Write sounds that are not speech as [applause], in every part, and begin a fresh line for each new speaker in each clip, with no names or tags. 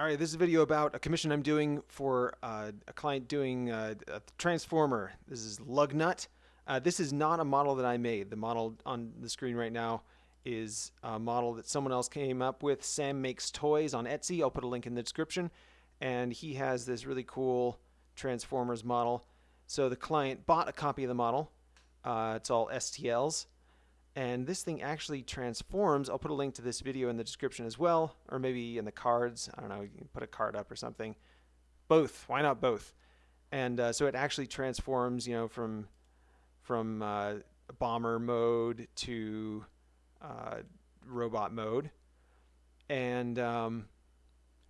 All right, this is a video about a commission I'm doing for uh, a client doing uh, a transformer. This is Lugnut. Uh, this is not a model that I made. The model on the screen right now is a model that someone else came up with. Sam Makes Toys on Etsy. I'll put a link in the description. And he has this really cool Transformers model. So the client bought a copy of the model. Uh, it's all STLs and this thing actually transforms. I'll put a link to this video in the description as well, or maybe in the cards. I don't know, you can put a card up or something. Both, why not both? And uh, so it actually transforms, you know, from from uh, bomber mode to uh, robot mode. And um,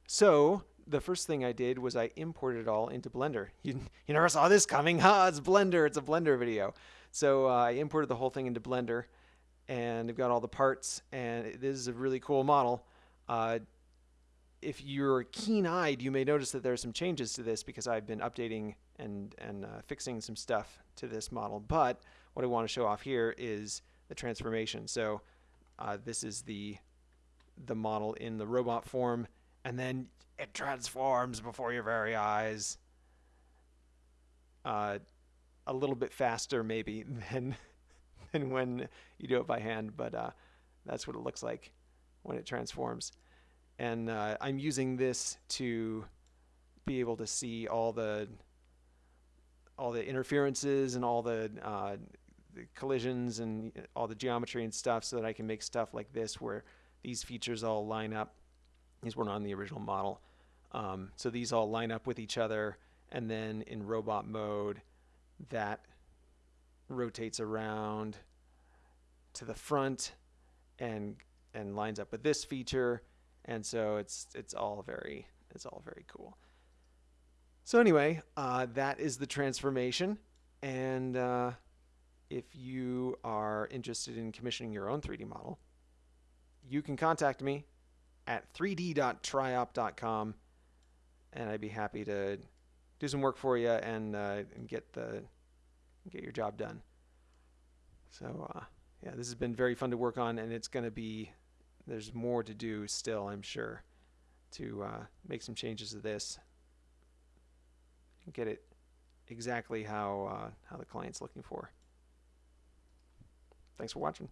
so the first thing I did was I imported it all into Blender. [laughs] You, you never saw this coming, huh? It's Blender, it's a Blender video. So uh, I imported the whole thing into Blender and they've got all the parts and this is a really cool model. Uh, if you're keen-eyed, you may notice that there are some changes to this because I've been updating and, and uh, fixing some stuff to this model. But what I want to show off here is the transformation. So uh, this is the, the model in the robot form, and then it transforms before your very eyes. Uh, a little bit faster maybe [laughs] than [laughs] than when you do it by hand, but uh, that's what it looks like when it transforms. And uh, I'm using this to be able to see all the all the interferences and all the, uh, the collisions and all the geometry and stuff so that I can make stuff like this where these features all line up. These weren't on the original model. Um, so these all line up with each other and then in robot mode that rotates around to the front and and lines up with this feature. And so it's it's all very it's all very cool. So anyway uh, that is the transformation. And uh, if you are interested in commissioning your own 3D model you can contact me at 3d.triop.com and I'd be happy to do some work for you and, uh, and get the get your job done. So uh, yeah, this has been very fun to work on, and it's going to be there's more to do still, I'm sure, to uh, make some changes to this get it exactly how uh, how the client's looking for. Thanks for watching.